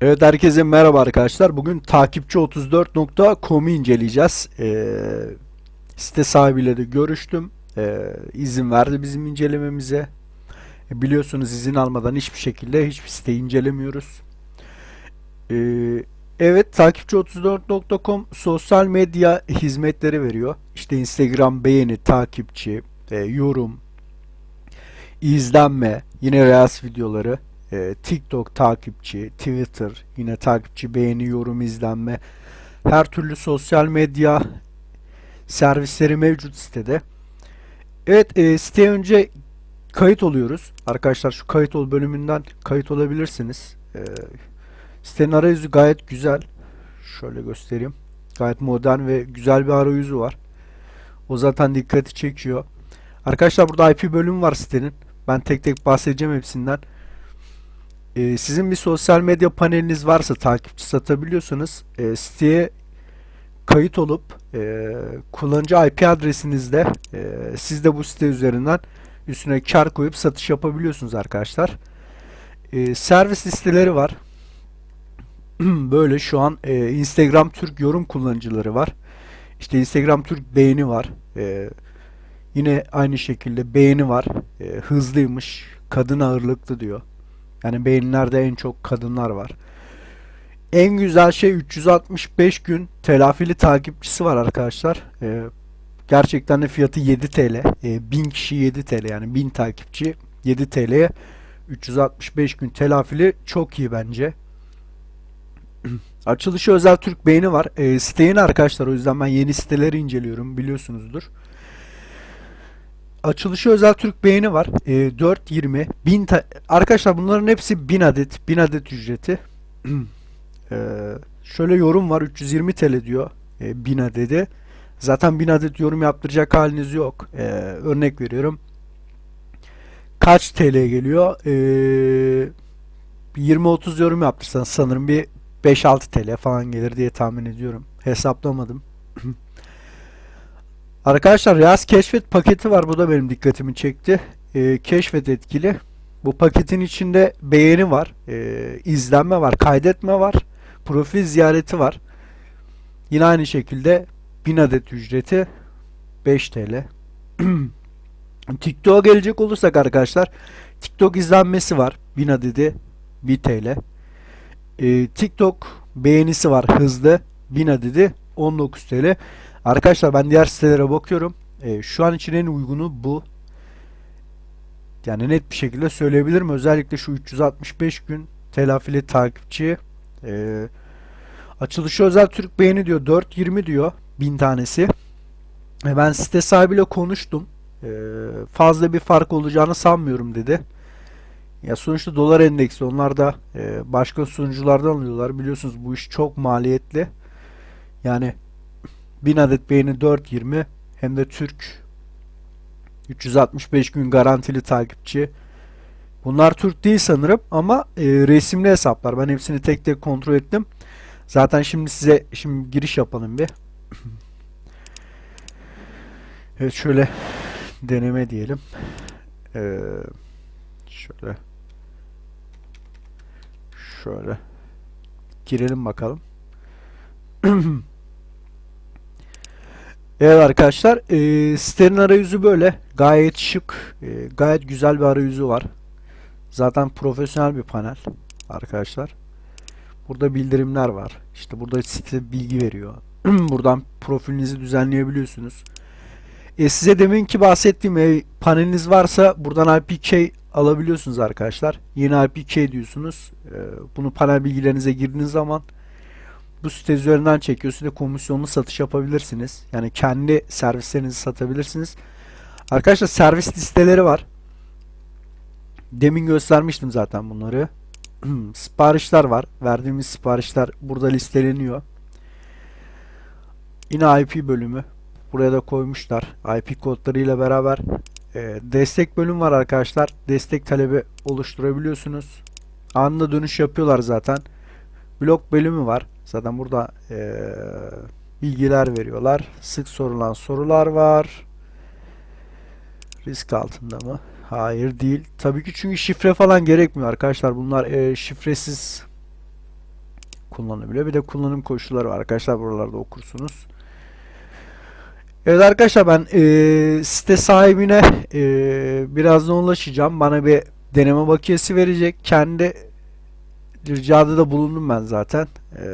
Evet herkese merhaba arkadaşlar. Bugün takipçi34.com'u inceleyeceğiz. Ee, site sahibiyle de görüştüm. Ee, izin verdi bizim incelememize. E, biliyorsunuz izin almadan hiçbir şekilde hiçbir siteyi incelemiyoruz. Ee, evet takipçi34.com sosyal medya hizmetleri veriyor. İşte Instagram beğeni, takipçi, e, yorum, izlenme, yine Reels videoları e, TikTok takipçi, Twitter yine takipçi, beğeni, yorum, izlenme her türlü sosyal medya servisleri mevcut sitede. Evet e, siteye önce kayıt oluyoruz. Arkadaşlar şu kayıt ol bölümünden kayıt olabilirsiniz. E, sitenin arayüzü gayet güzel. Şöyle göstereyim. Gayet modern ve güzel bir arayüzü var. O zaten dikkati çekiyor. Arkadaşlar burada IP bölümü var sitenin. Ben tek tek bahsedeceğim hepsinden. Ee, sizin bir sosyal medya paneliniz varsa takipçi satabiliyorsanız e, siteye kayıt olup e, kullanıcı IP adresinizde e, siz de bu site üzerinden üstüne kar koyup satış yapabiliyorsunuz arkadaşlar. E, servis listeleri var. Böyle şu an e, Instagram Türk yorum kullanıcıları var. İşte Instagram Türk beğeni var. E, yine aynı şekilde beğeni var. E, hızlıymış, kadın ağırlıklı diyor. Yani beğenilerde en çok kadınlar var. En güzel şey 365 gün telafili takipçisi var arkadaşlar. Ee, gerçekten de fiyatı 7 TL. Ee, 1000 kişi 7 TL yani 1000 takipçi 7 TL'ye 365 gün telafili çok iyi bence. Açılışı özel Türk beğeni var. Ee, site yeni arkadaşlar o yüzden ben yeni siteleri inceliyorum biliyorsunuzdur. Açılışı özel Türk beğeni var. E, 4.20 1000 ta- arkadaşlar bunların hepsi 1000 adet 1000 adet ücreti. e, şöyle yorum var 320 TL diyor e, 1000 adedi. Zaten 1000 adet yorum yaptıracak haliniz yok. E, örnek veriyorum. Kaç TL geliyor? E, 20-30 yorum yaptırsanız sanırım bir 5-6 TL falan gelir diye tahmin ediyorum. Hesaplamadım. Arkadaşlar Reels keşfet paketi var. Bu da benim dikkatimi çekti. Ee, keşfet etkili. Bu paketin içinde beğeni var, e, izlenme var, kaydetme var, profil ziyareti var. Yine aynı şekilde 1000 adet ücreti 5 TL. TikTok'a gelecek olursak arkadaşlar TikTok izlenmesi var 1000 adedi 1 TL. Ee, TikTok beğenisi var hızlı 1000 adedi 19 TL. Arkadaşlar ben diğer sitelere bakıyorum. E, şu an için en uygunu bu. Yani net bir şekilde söyleyebilirim. Özellikle şu 365 gün telafili takipçi. E, açılışı özel Türk beğeni diyor. 4.20 diyor. 1000 tanesi. E, ben site sahibiyle konuştum. E, fazla bir fark olacağını sanmıyorum dedi. Ya sonuçta dolar endeksi onlar da e, başka sunuculardan alıyorlar. Biliyorsunuz bu iş çok maliyetli. Yani 1000 adet beğeni 4.20 hem de Türk 365 gün garantili takipçi. Bunlar Türk değil sanırım ama e, resimli hesaplar. Ben hepsini tek tek kontrol ettim. Zaten şimdi size şimdi giriş yapalım bir. Evet şöyle deneme diyelim. Ee, şöyle şöyle girelim bakalım. Evet arkadaşlar e, sitenin arayüzü böyle. Gayet şık e, gayet güzel bir arayüzü var. Zaten profesyonel bir panel arkadaşlar. Burada bildirimler var. İşte burada site bilgi veriyor. Buradan profilinizi düzenleyebiliyorsunuz. E, size deminki bahsettiğim e, paneliniz varsa buradan IPK alabiliyorsunuz arkadaşlar. Yeni IPK diyorsunuz. E, bunu panel bilgilerinize girdiğiniz zaman bu site üzerinden çekiyor. Size komisyonlu satış yapabilirsiniz. Yani kendi servislerinizi satabilirsiniz. Arkadaşlar servis listeleri var. Demin göstermiştim zaten bunları. siparişler var. Verdiğimiz siparişler burada listeleniyor. Yine IP bölümü. Buraya da koymuşlar. IP kodlarıyla beraber e, destek bölüm var arkadaşlar. Destek talebi oluşturabiliyorsunuz. Anında dönüş yapıyorlar zaten. Blok bölümü var. Zaten burada e, bilgiler veriyorlar. Sık sorulan sorular var. Risk altında mı? Hayır değil. Tabii ki çünkü şifre falan gerekmiyor arkadaşlar. Bunlar e, şifresiz kullanılabiliyor. Bir de kullanım koşulları var arkadaşlar buralarda okursunuz. Evet arkadaşlar ben e, site sahibine e, birazdan ulaşacağım. Bana bir deneme bakiyesi verecek. Kendi ricada da bulundum ben zaten. E,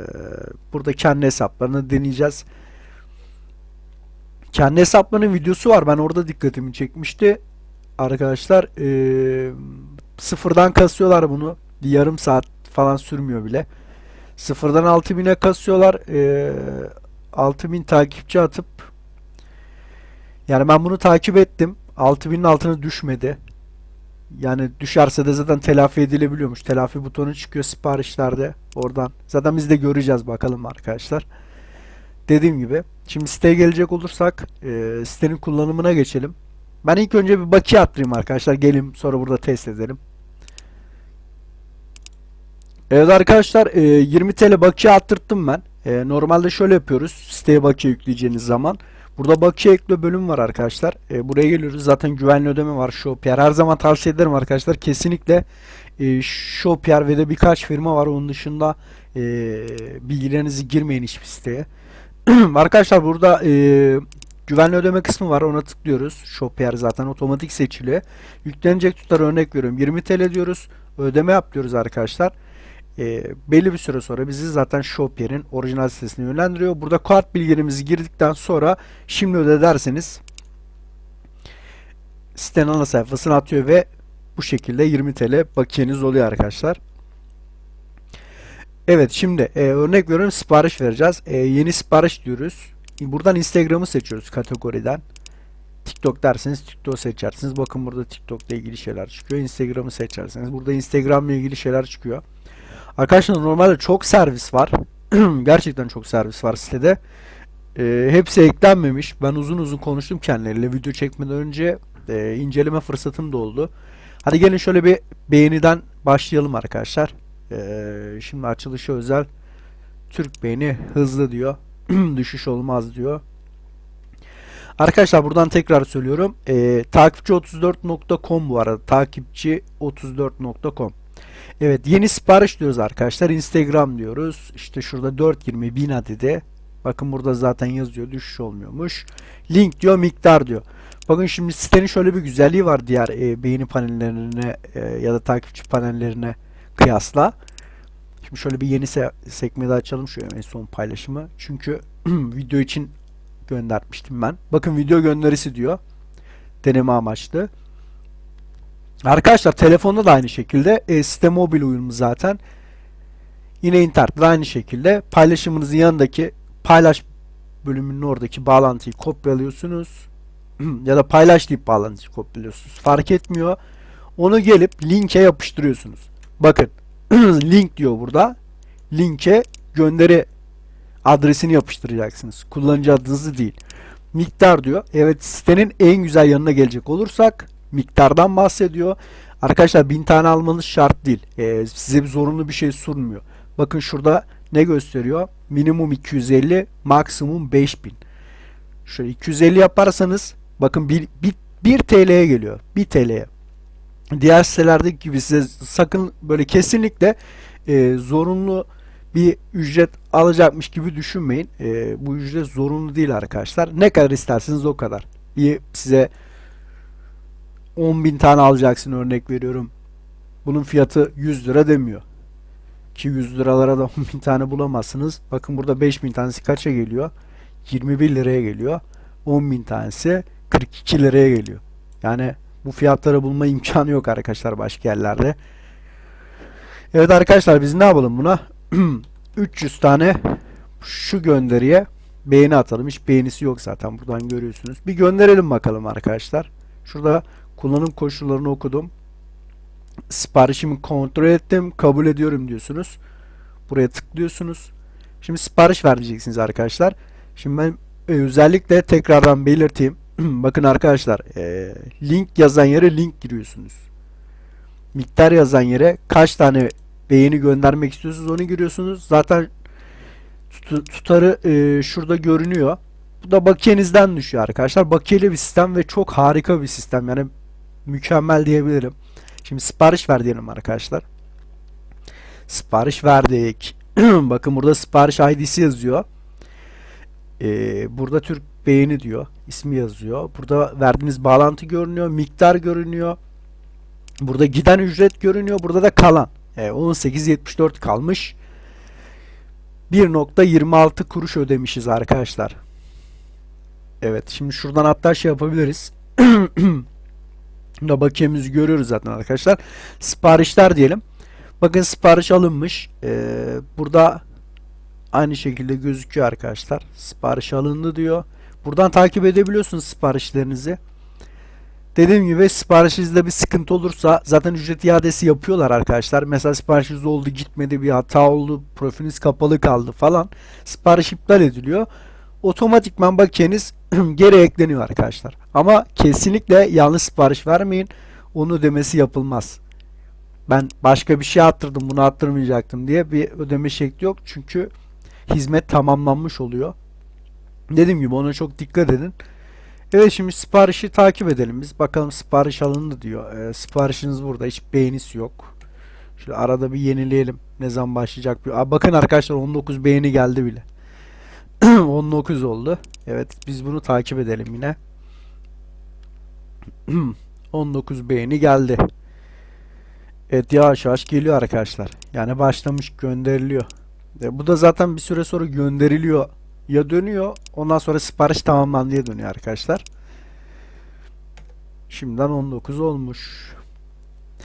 burada kendi hesaplarını deneyeceğiz. Kendi hesaplarının videosu var. Ben orada dikkatimi çekmişti. Arkadaşlar e, sıfırdan kasıyorlar bunu. Bir yarım saat falan sürmüyor bile. Sıfırdan 6000'e kasıyorlar. E, 6000 takipçi atıp yani ben bunu takip ettim. 6000'in altına düşmedi. Yani düşerse de zaten telafi edilebiliyormuş. Telafi butonu çıkıyor siparişlerde oradan. Zaten biz de göreceğiz bakalım arkadaşlar. Dediğim gibi. Şimdi siteye gelecek olursak e, sitenin kullanımına geçelim. Ben ilk önce bir bakiye attırayım arkadaşlar. Gelin sonra burada test edelim. Evet arkadaşlar e, 20 TL bakiye attırttım ben. E, normalde şöyle yapıyoruz. Siteye bakiye yükleyeceğiniz zaman. Burada bakiye ekle bölüm var arkadaşlar. E, buraya geliyoruz. Zaten güvenli ödeme var. Shopier. Her zaman tavsiye ederim arkadaşlar. Kesinlikle e, Shopier ve de birkaç firma var. Onun dışında e, bilgilerinizi girmeyin hiçbir siteye. arkadaşlar burada e, güvenli ödeme kısmı var. Ona tıklıyoruz. Shopier zaten otomatik seçili. Yüklenecek tutar örnek veriyorum. 20 TL diyoruz. Ödeme yap diyoruz arkadaşlar e, belli bir süre sonra bizi zaten Shopier'in orijinal sitesine yönlendiriyor. Burada kart bilgilerimizi girdikten sonra şimdi öde derseniz sitenin ana sayfasına atıyor ve bu şekilde 20 TL bakiyeniz oluyor arkadaşlar. Evet şimdi e, örnek veriyorum sipariş vereceğiz. E, yeni sipariş diyoruz. Buradan Instagram'ı seçiyoruz kategoriden. TikTok derseniz TikTok seçersiniz. Bakın burada TikTok ile ilgili şeyler çıkıyor. Instagram'ı seçerseniz burada Instagram ile ilgili şeyler çıkıyor. Arkadaşlar normalde çok servis var. Gerçekten çok servis var sitede. E, hepsi eklenmemiş. Ben uzun uzun konuştum kendileriyle. Video çekmeden önce e, inceleme fırsatım da oldu. Hadi gelin şöyle bir beğeniden başlayalım arkadaşlar. E, şimdi açılışı özel. Türk beğeni hızlı diyor. Düşüş olmaz diyor. Arkadaşlar buradan tekrar söylüyorum. E, takipçi34.com bu arada. Takipçi34.com Evet yeni sipariş diyoruz arkadaşlar. Instagram diyoruz. İşte şurada 420 bin adede. Bakın burada zaten yazıyor. Düşüş olmuyormuş. Link diyor miktar diyor. Bakın şimdi sitenin şöyle bir güzelliği var diğer e, beğeni panellerine e, ya da takipçi panellerine kıyasla. Şimdi şöyle bir yeni se sekmeyi açalım şu en son paylaşımı. Çünkü video için göndermiştim ben. Bakın video gönderisi diyor. Deneme amaçlı. Arkadaşlar telefonda da aynı şekilde e, site mobil uyumlu zaten. Yine internette de aynı şekilde paylaşımınızın yanındaki paylaş bölümünün oradaki bağlantıyı kopyalıyorsunuz. ya da paylaş deyip bağlantıyı kopyalıyorsunuz. Fark etmiyor. Onu gelip linke yapıştırıyorsunuz. Bakın link diyor burada. Linke gönderi adresini yapıştıracaksınız. Kullanıcı adınızı değil. Miktar diyor. Evet sitenin en güzel yanına gelecek olursak miktardan bahsediyor. Arkadaşlar 1000 tane almanız şart değil. Ee, size bir zorunlu bir şey sunmuyor. Bakın şurada ne gösteriyor? Minimum 250, maksimum 5000. Şöyle 250 yaparsanız bakın 1, 1, 1 TL'ye geliyor. 1 TL'ye. Diğer sitelerdeki gibi size sakın böyle kesinlikle e, zorunlu bir ücret alacakmış gibi düşünmeyin. E, bu ücret zorunlu değil arkadaşlar. Ne kadar isterseniz o kadar. Bir size 10 bin tane alacaksın örnek veriyorum. Bunun fiyatı 100 lira demiyor. Ki 100 liralara da 10 bin tane bulamazsınız. Bakın burada 5 bin tanesi kaça geliyor? 21 liraya geliyor. 10 bin tanesi 42 liraya geliyor. Yani bu fiyatları bulma imkanı yok arkadaşlar başka yerlerde. Evet arkadaşlar biz ne yapalım buna? 300 tane şu gönderiye beğeni atalım. Hiç beğenisi yok zaten buradan görüyorsunuz. Bir gönderelim bakalım arkadaşlar. Şurada Kullanım koşullarını okudum. Siparişimi kontrol ettim. Kabul ediyorum diyorsunuz. Buraya tıklıyorsunuz. Şimdi sipariş vereceksiniz arkadaşlar. Şimdi ben e, özellikle tekrardan belirteyim. Bakın arkadaşlar e, link yazan yere link giriyorsunuz. Miktar yazan yere kaç tane beğeni göndermek istiyorsunuz onu giriyorsunuz. Zaten tutarı e, şurada görünüyor. Bu da bakiyenizden düşüyor arkadaşlar. Bakiyeli bir sistem ve çok harika bir sistem. Yani mükemmel diyebilirim. Şimdi sipariş ver diyelim arkadaşlar. Sipariş verdik. Bakın burada sipariş ID'si yazıyor. Ee, burada Türk beğeni diyor. ismi yazıyor. Burada verdiğiniz bağlantı görünüyor. Miktar görünüyor. Burada giden ücret görünüyor. Burada da kalan. Ee, 18.74 kalmış. 1.26 kuruş ödemişiz arkadaşlar. Evet. Şimdi şuradan hatta şey yapabiliriz. da bakiyemizi görüyoruz zaten arkadaşlar. Siparişler diyelim. Bakın sipariş alınmış. Ee, burada aynı şekilde gözüküyor arkadaşlar. Sipariş alındı diyor. Buradan takip edebiliyorsunuz siparişlerinizi. Dediğim gibi siparişinizde bir sıkıntı olursa zaten ücret iadesi yapıyorlar arkadaşlar. Mesela siparişiniz oldu gitmedi bir hata oldu profiliniz kapalı kaldı falan. Sipariş iptal ediliyor. Otomatikman bakiyeniz geri ekleniyor arkadaşlar. Ama kesinlikle yanlış sipariş vermeyin. Onu ödemesi yapılmaz. Ben başka bir şey attırdım bunu attırmayacaktım diye bir ödeme şekli yok. Çünkü hizmet tamamlanmış oluyor. Dediğim gibi ona çok dikkat edin. Evet şimdi siparişi takip edelim biz. Bakalım sipariş alındı diyor. Ee, siparişiniz burada. Hiç beğenisi yok. Şöyle arada bir yenileyelim. Ne zaman başlayacak bir. Aa, bakın arkadaşlar 19 beğeni geldi bile. 19 oldu. Evet biz bunu takip edelim yine. 19 beğeni geldi. Evet yavaş yavaş geliyor arkadaşlar. Yani başlamış gönderiliyor. E, bu da zaten bir süre sonra gönderiliyor ya dönüyor. Ondan sonra sipariş tamamlandı diye dönüyor arkadaşlar. Şimdiden 19 olmuş.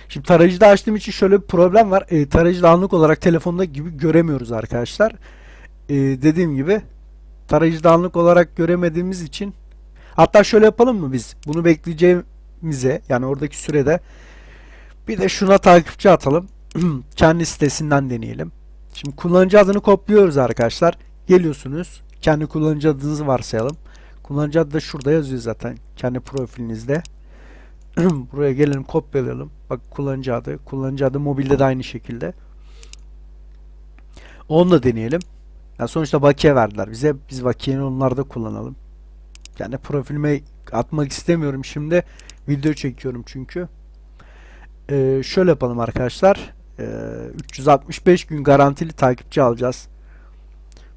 Şimdi tarayıcıda açtığım için şöyle bir problem var. E, tarayıcıda anlık olarak telefonda gibi göremiyoruz arkadaşlar. E, dediğim gibi tarayıcıda anlık olarak göremediğimiz için hatta şöyle yapalım mı biz? Bunu bekleyeceğimize yani oradaki sürede bir de şuna takipçi atalım. Kendi sitesinden deneyelim. Şimdi kullanıcı adını kopluyoruz arkadaşlar. Geliyorsunuz. Kendi kullanıcı adınızı varsayalım. Kullanıcı adı da şurada yazıyor zaten. Kendi profilinizde. Buraya gelelim kopyalayalım. Bak kullanıcı adı. Kullanıcı adı mobilde de aynı şekilde. Onu da deneyelim. Yani sonuçta bakiye verdiler bize. Biz bakiyeyi onlarda kullanalım. Yani profilime atmak istemiyorum şimdi. Video çekiyorum çünkü. Ee, şöyle yapalım arkadaşlar. Ee, 365 gün garantili takipçi alacağız.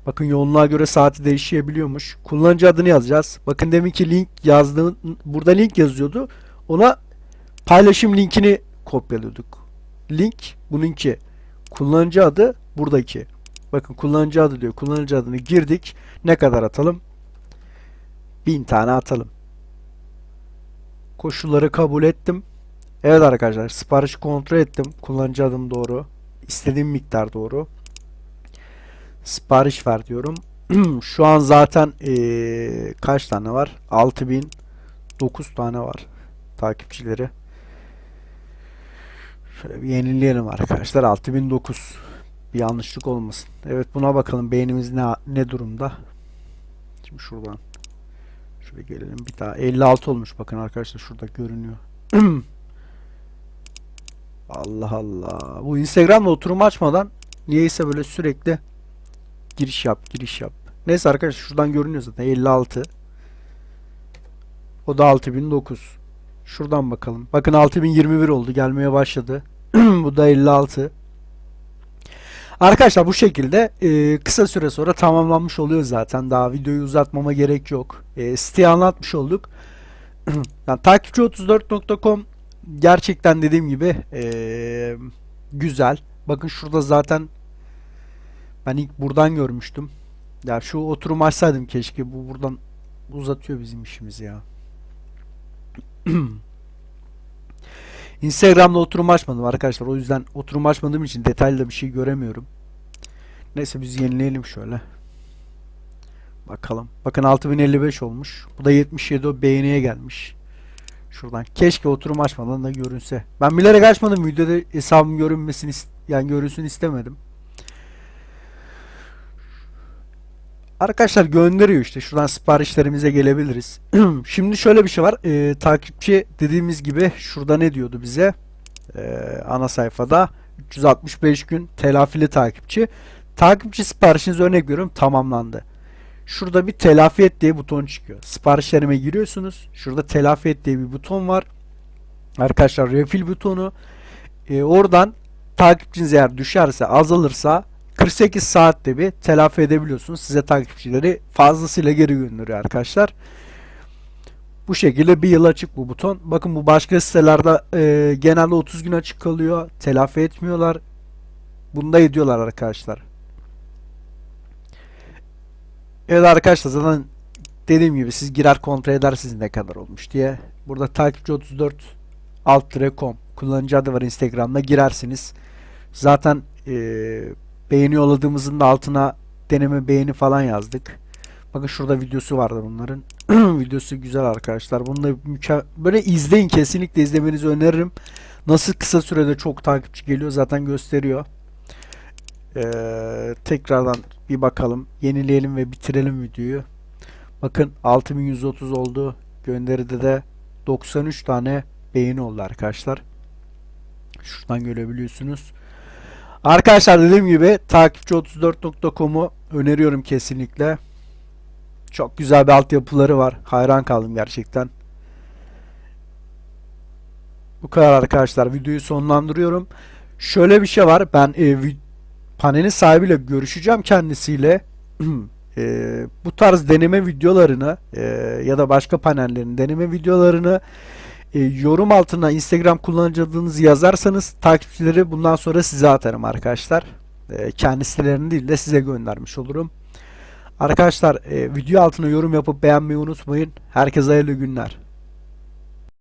Bakın yoğunluğa göre saati değişebiliyormuş. Kullanıcı adını yazacağız. Bakın demin ki link yazdığım burada link yazıyordu. Ona paylaşım linkini kopyalıyorduk. Link bununki. Kullanıcı adı buradaki. Bakın kullanıcı adı diyor. Kullanıcı adını girdik. Ne kadar atalım? 1000 tane atalım. Koşulları kabul ettim. Evet arkadaşlar siparişi kontrol ettim. Kullanıcı adım doğru. İstediğim miktar doğru. Sipariş ver diyorum. Şu an zaten ee, kaç tane var? 6009 tane var takipçileri. Şöyle bir yenileyelim arkadaşlar. 6009 bir yanlışlık olmasın. Evet buna bakalım beğenimiz ne ne durumda. Şimdi şuradan şöyle gelelim bir daha 56 olmuş bakın arkadaşlar şurada görünüyor. Allah Allah. Bu Instagram'da oturum açmadan niyeyse böyle sürekli giriş yap, giriş yap. Neyse arkadaşlar şuradan görünüyor zaten 56. O da 6009. Şuradan bakalım. Bakın 6021 oldu. Gelmeye başladı. bu da 56. Arkadaşlar bu şekilde e, kısa süre sonra tamamlanmış oluyor zaten. Daha videoyu uzatmama gerek yok. E, siteyi anlatmış olduk. yani takipçi34.com gerçekten dediğim gibi e, güzel. Bakın şurada zaten ben ilk buradan görmüştüm. Ya şu oturum açsaydım keşke. Bu buradan uzatıyor bizim işimizi ya. Instagram'da oturum açmadım arkadaşlar. O yüzden oturum açmadığım için detaylı bir şey göremiyorum. Neyse biz yenileyelim şöyle. Bakalım. Bakın 6055 olmuş. Bu da 77 o beğeniye gelmiş. Şuradan. Keşke oturum açmadan da görünse. Ben bilerek açmadım. Videoda hesabım görünmesini yani görünsün istemedim. Arkadaşlar gönderiyor işte. Şuradan siparişlerimize gelebiliriz. Şimdi şöyle bir şey var. Ee, takipçi dediğimiz gibi şurada ne diyordu bize? Ee, ana sayfada 365 gün telafili takipçi. Takipçi siparişiniz örnek veriyorum tamamlandı. Şurada bir telafi et diye buton çıkıyor. Siparişlerime giriyorsunuz. Şurada telafi et diye bir buton var. Arkadaşlar refill butonu. Ee, oradan takipçiniz eğer düşerse azalırsa 48 saatte bir telafi edebiliyorsunuz. Size takipçileri fazlasıyla geri gönderiyor arkadaşlar. Bu şekilde bir yıl açık bu buton. Bakın bu başka sitelerde e, genelde 30 gün açık kalıyor. Telafi etmiyorlar. Bunda ediyorlar arkadaşlar. Evet arkadaşlar zaten dediğim gibi siz girer kontrol edersiniz ne kadar olmuş diye. Burada takipçi 34 alt com kullanıcı adı var Instagram'da girersiniz. Zaten e, beğeni yolladığımızın da altına deneme beğeni falan yazdık. Bakın şurada videosu vardı bunların. videosu güzel arkadaşlar. Bunu da böyle izleyin kesinlikle izlemenizi öneririm. Nasıl kısa sürede çok takipçi geliyor zaten gösteriyor. Ee, tekrardan bir bakalım. Yenileyelim ve bitirelim videoyu. Bakın 6130 oldu. Gönderide de 93 tane beğeni oldu arkadaşlar. Şuradan görebiliyorsunuz. Arkadaşlar dediğim gibi takipçi34.com'u öneriyorum kesinlikle. Çok güzel bir altyapıları var. Hayran kaldım gerçekten. Bu kadar arkadaşlar. Videoyu sonlandırıyorum. Şöyle bir şey var. Ben e, panelin sahibiyle görüşeceğim kendisiyle. E, bu tarz deneme videolarını e, ya da başka panellerin deneme videolarını e, yorum altına Instagram kullanıcı adınızı yazarsanız takipçileri bundan sonra size atarım arkadaşlar. E, kendi sitelerini değil de size göndermiş olurum. Arkadaşlar e, video altına yorum yapıp beğenmeyi unutmayın. Herkese hayırlı günler.